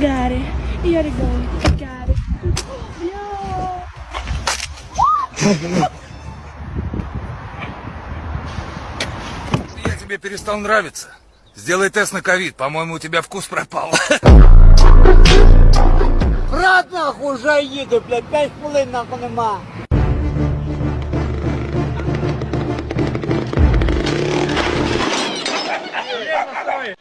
Got it. You gotta go. Got it. Yo. Я тебе перестал нравиться. Сделай тест на ковид. По-моему, у тебя вкус пропал. Брат, нахуй, уже їду, блядь, с хвилин нахуй нема.